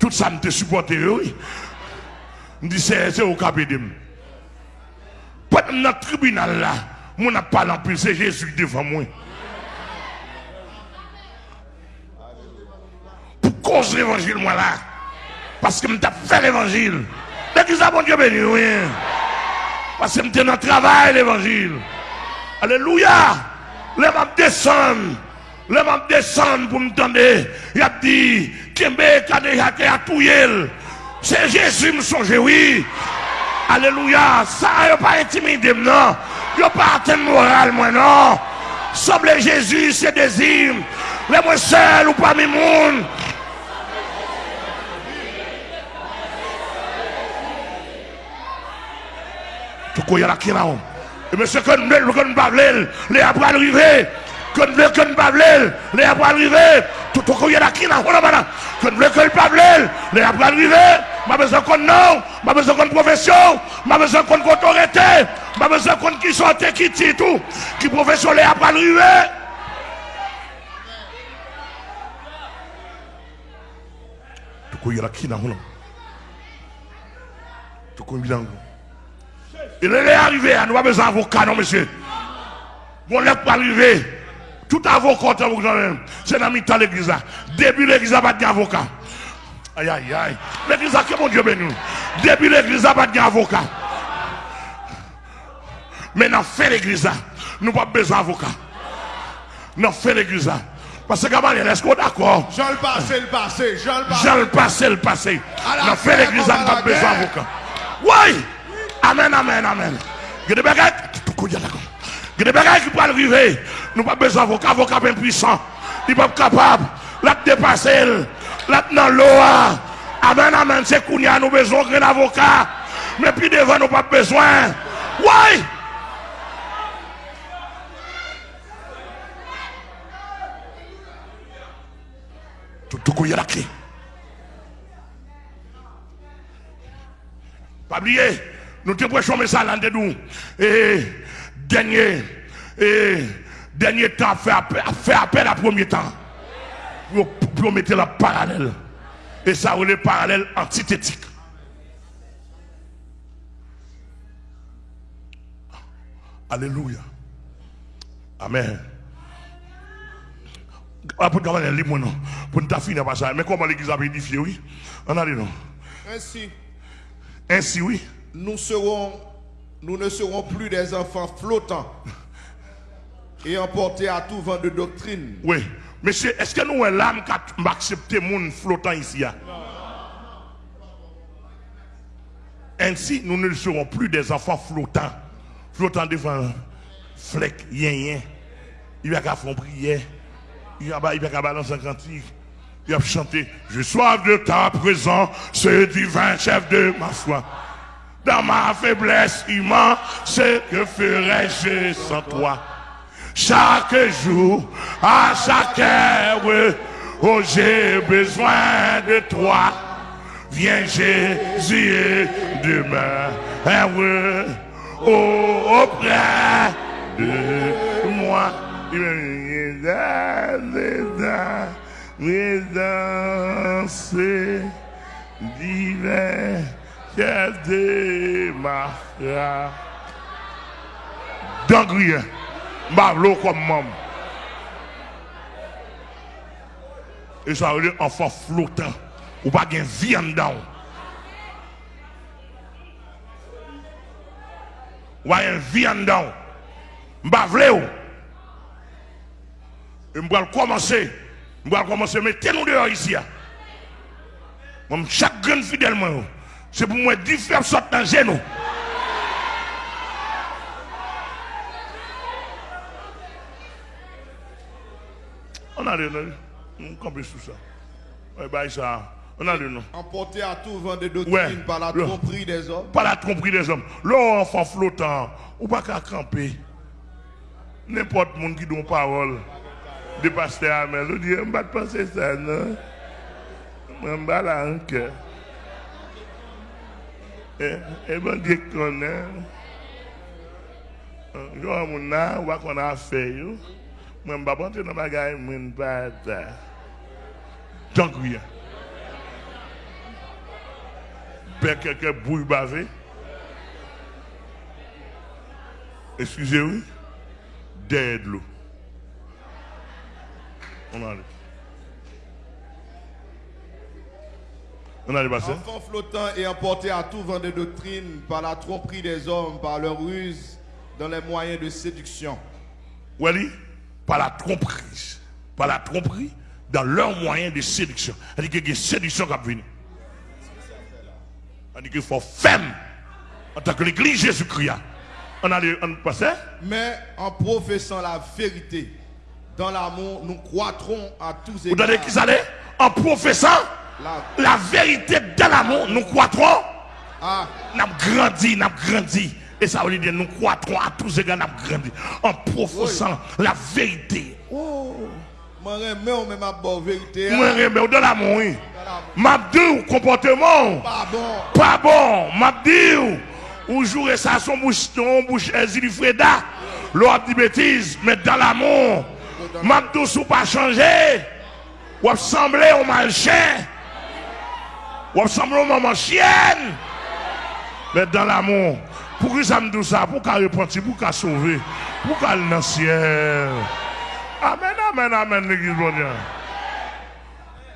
Tout ça me supporté, oui. Je dis, c'est au capitaine. Pendant notre tribunal là, mon n'a pas l'empile, c'est Jésus devant moi. Pour cause l'évangile, moi là. Parce que je fait l'évangile. Dès que ça, bon Dieu béni, oui. Parce que je dans le travail, l'évangile. Alléluia. Les m'a descendre. Les m'a descendre pour me tendre. Il a dit, Kembe, Kade, a tout C'est Jésus, me songe, oui. Alléluia. Ça, il pas intimidé, non. Il pas atteint moral, moi, non. Sobre Jésus, c'est désir. Les moi seul ou pas mes monde. Tout quoi, il la qui Et monsieur, quand nous pas les arriver. Quand nous ne pas les après arriver. Tout quoi, il y a la qui là Quand nous ne pas les après arriver. Je besoin qu'on nom, je besoin qu'on profession, je besoin qu'on autorité, je besoin qu'on qui sont qui dit tout, qui profession les après arriver. Tout quoi, il y a la qui là Tout quoi, il a est arrivé, nous pas besoin d'avocat, non, monsieur. Bon, n'est pas arrivé. Tout avocat, c'est dans le l'église. Début l'église, pas d'avocat. Aïe, aïe, aïe. L'église, que mon Dieu béni. Début l'église, pas d'avocat. Mais dans fait l'église, nous pas besoin d'avocat. Dans fait l'église. Parce que Gabriel, est-ce qu'on est d'accord? Jean le passé, le passé. Jean le passé. Jean le passé, le passé. Dans fait l'église, nous pas besoin d'avocat. Oui! Amen, amen, amen. A des bagages, il y a des bagages qui peuvent arriver. Nous n'avons pas besoin d'avocat, avocat puissant. Il n'est pas capable. Là, dépasser. Là, dans l'eau. Amen, amen. C'est qu'on a nous besoin d'un avocat. Mais puis devant, nous pas besoin. Oui! Tout, a la clé. Pas oublier. Nous te prêchons ça là de nous. Et dernier, et dernier temps, faire appel, faire appel à premier temps. Pour, mettre la parallèle. Et ça, on est parallèle antithétique. Alléluia. Amen. Ah. Pour nous finir par ça. Mais comment l'église a édifié, oui? On a dit non. Ainsi. Ainsi, oui nous, serons, nous ne serons plus des enfants flottants et emportés à tout vent de doctrine. Oui. Monsieur, est-ce que nous, l'âme qui accepté monde flottant ici? Hein? Ainsi, nous ne serons plus des enfants flottants. Flottants devant flec, yen yen. Il va faire prière. Il va faire balancer un cantique. Il va chanter Je sois de ta présence, ce divin chef de ma foi. Dans ma faiblesse humaine, ce que ferais-je sans toi? Chaque jour, à chaque heure, oh j'ai besoin de toi. Viens Jésus demain, oh, auprès de moi. Yes, démarra. Dangriye, m'avlo comme maman. Et ça veut dire enfant flottant, ou pas gain viande dedans. Ou pas gain viande dedans. M'avle ou. Et m'bral e commencer, m'bral commencer, mettez-nous dehors ici. Moi, chaque grain fidèle, moi. C'est pour moi faire sortir dans genou. On a le nom. On comprend tout ça. Ouais, bah, ça. On a le nom. Emporté à tout vent de doctrine par la tromperie des hommes. Par la tromperie des hommes. L'homme enfant flottant, ou pas qu'à camper. N'importe monde qui donne parole. De pasteur Amel. Je dis, je ne vais pas penser ça, non? Vais pas là cœur. Et bon Dieu connaît. Yo mon na wa qu'on a fait yo. Dans bagaille mon pas Donc oui. perd quelqu'un bouille bavé. Excusez-moi. Derrière de l'eau. On a On a passé. Enfants flottants et emportés à tout vent de doctrine par la tromperie des hommes, par leur ruse, dans les moyens de séduction. Oui, par la tromperie. Par la tromperie, dans leurs moyens de séduction. C'est-à-dire qu'il y a une séduction qui. C'est-à-dire qu'il faut faire en tant que l'église Jésus-Christ. On a on passé. Mais en professant la vérité, dans l'amour, nous croîtrons à tous Vous donnez qui ça En professant La- vérité dans l'amour, nous croîtrons. Ah, Nous avons grandi, nous avons grandi. Et ça veut dire nous croîtrons à tous égards, nous avons grandi. En professant la vérité. vérité. Moi, hein. je me dans l'amour. M'a dit, comportement? Pas bon. Pas bon, m'a dit, ou jouer ça son bouche, bouche, Zili Freda, l'on dit bêtise, mais dans l'amour, m'a dit, sous pas changer, ou ressembler au mal chien, ou au maman chienne, mais dans l'amour. Pourquoi ça me dit ça? Pour qu'elle repentir, pour qu'elle sauver, pour qu'elle dans le ciel. Amen, amen, amen, l'église bon Dieu.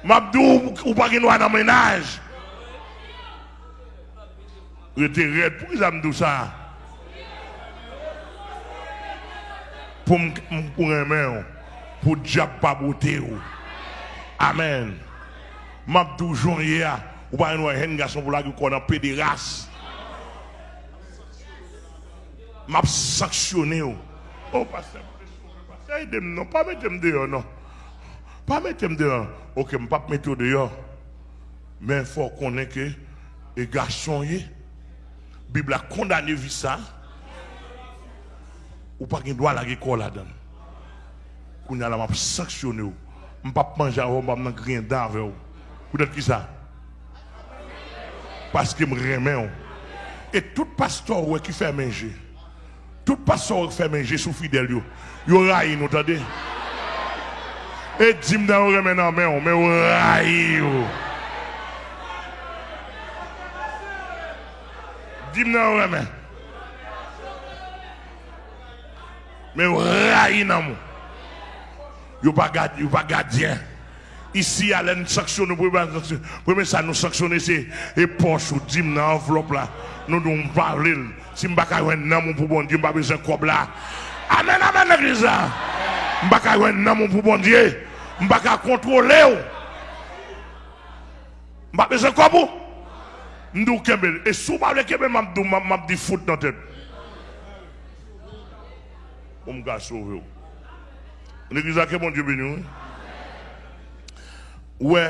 M'a dit, ou pas qu'il dans le ménage. Rete red, pou ki sa mdou sa? Pou m m- pou remen ou, pou diap pa bote ou. Amen. Mabdou ya, ou pa yon hen gason pou la ki konan pédéras. Mab sanctionné ou. Oh, pasteur, pasteur, aidez-moi, non, pas mettre dehors, non. Pas mettre dehors. Ok, m pas mettre dehors. Mais il faut qu'on ait que les garçons, la Bible a condamné ça. Ou pas qu'il doit la école là-dedans. Qu'on a la m'a sanctionné. Je ne pas manger je ne rien dans avec vous. Vous êtes qui ça? Parce que me remets. ou. Et tout pasteur qui fait manger, tout pasteur qui fait manger sous fidèle, yo raille, nous entendez? Et dis-moi dans le remets dans main, mais raille. yo. Dis-moi dans le remets. Mais raille dans moi. Yo pas gardien. Ici, à l'en sanctionne, pour premier ça nous sanctionner, c'est et poche ou dim dans enveloppe là. Nous devons parler. Si je ne pas mon pour bon Dieu, je pas besoin cob là. Amen, amen, l'église là. Je ne pas nan mon pour bon Dieu. Je ne pas contrôler. Je pas besoin de cob ou. M'dou kembe. Et sous pas le kembe, m'a dit m'a m'a dit foot dans tête. Gars sauver. ou. L'église là, que bon Dieu béni. Ouais,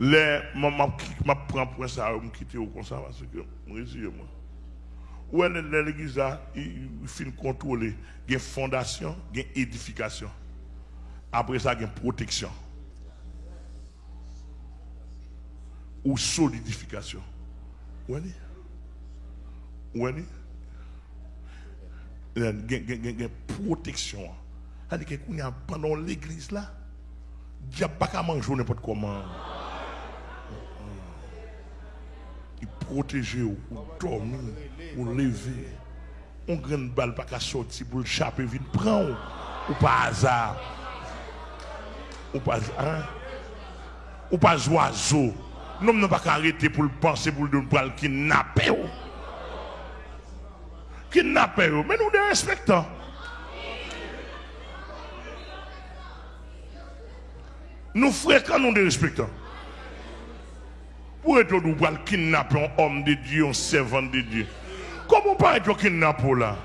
les, ma, ma, ma prends pour ça, me quitte au ça, parce que, je me moi. Ouais, l'église il, finit contrôler. Il y a fondation, il y a édification. Après ça, il y a protection. Ou solidification. Ouais? Ouais? Il y a protection. C'est-à-dire que pendant l'église là, diable pas qu'à manger n'importe comment. Il protège ou, dormir, ou lever. On grande balle pas qu'à sortir pour le chaper, vite prendre ou pas hasard. Ou pas hein? Ou pas oiseau. Nous ne pas qu'à arrêter pour le penser pour le kidnapper. Kidnapper, mais nous les respectons. Nous fréquentons, nous les respectons. Pour être nous kidnapper un homme de Dieu, un servant de Dieu. Comment pas être kidnappé là?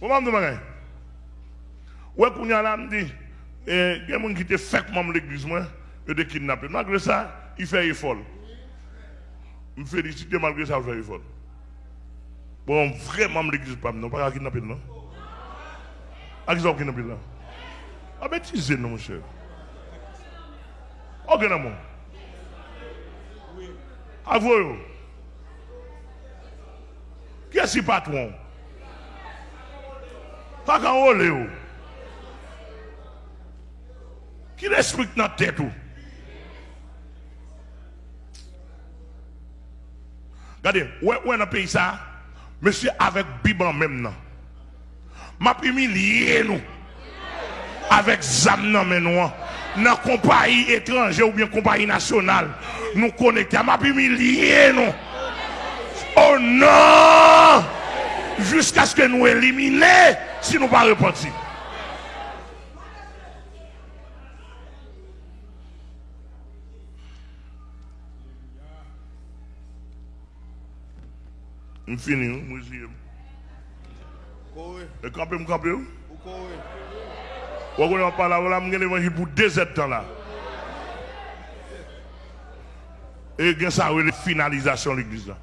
Vous m'avez demandé? Ouais, qu'on a dit, eh, il y a des gens qui te fait comme l'église, moi, et de kidnapper. Malgré ça, il fait effort. Je me félicite malgré ça, il fait effort. Bon, vraiment, l'église pas, non, pas à kidnapper, non? À qui ça kidnapper, là? Ah, ben, tu sais, non, mon cher. Ok, non, mon. A vous, qui est-ce patron? Pas qu'en haut, Léo. Qui respecte notre tête, tout? Regardez, où est-ce pays ça? Monsieur avec Biban même. M'a humilié nous. Avec Zam men nous. Dans compagnie étrangère ou bien compagnie nationale. Nous connecter. M'a humilié nous. Oh non! Jusqu'à ce que nous éliminions si nous ne pas repentir. Je finis, je Kowe, Et me camper. ou kowe. Vous voyez, on parle là, je vais pour deux temps là. Et ça, la finalisation de l'église là.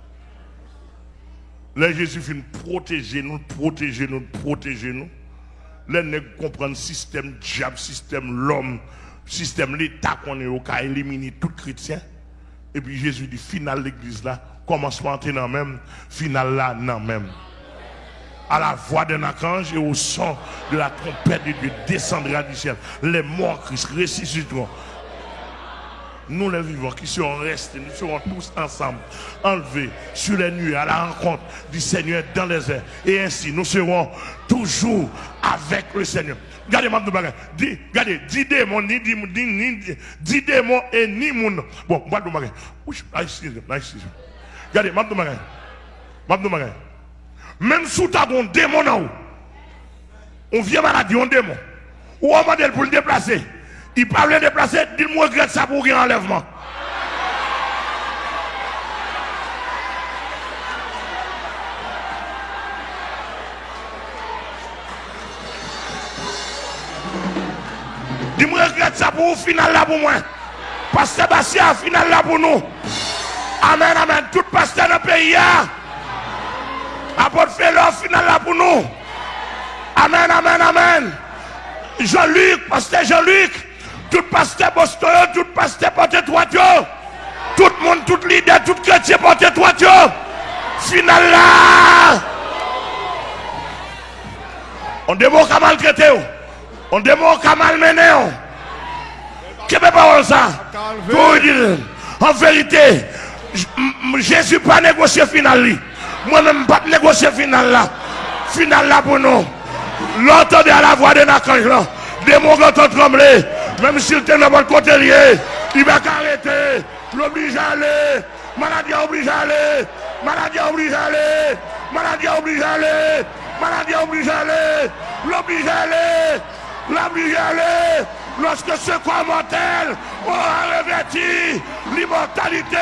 Là, Jésus finit protéger nous, protéger nous, protéger nous. Là, nous comprenons le système diable, système l'homme, système l'État qu'on est au cas éliminer tout chrétien. Et puis Jésus dit, final l'église là, commencement dans même, final là, non même à la voix d'un archange et au son de la trompette de Dieu descendra du ciel. Les morts Christ ressusciteront. Nous les vivants qui serons restés, nous serons tous ensemble, enlevés sur les nuées à la rencontre du Seigneur dans les airs. Et ainsi, nous serons toujours avec le Seigneur. Bagage. Dis, regardez, dis démons, ni dis démons et ni moun. Bon, moi bagage. Oui, excusez, excusez. Regardez, de bagage. Même sous ta bon démon en haut, on vient maladie, on démon. Ou on modèle pour le déplacer. Il parle de déplacer, dis-moi regrette ça pour un enlèvement. Dis-moi regrette ça pour final là pour moi. Parce que Sébastien, final là pour nous. Amen, amen. Tout pasteur dans le pays. Apôtre Félor, final là pour nous. Amen, amen, amen. Jean-Luc, pasteur Jean-Luc, tout pasteur Boston, tout pasteur porte-toi, tout le monde, tout leader, tout chrétien porte-toi, final là. On démon qu'à maltraiter, on démon qu'à malmener. Qu'est-ce que parole ça? Pour dire, en vérité, Jésus pas négocié final. Moi-même, pas négocier final là. Final là pour nous. L'entendez à la voix de l'archange là. Démon quand on tremblé. Même s'il était dans votre côté lié, il va arrêter. L'oblige à aller. Maladie oblige à aller. Maladie oblige à aller. Maladie oblige à aller. Maladie oblige à aller. L'oblige à aller. À aller. Lorsque ce corps mortel aura revêti l'immortalité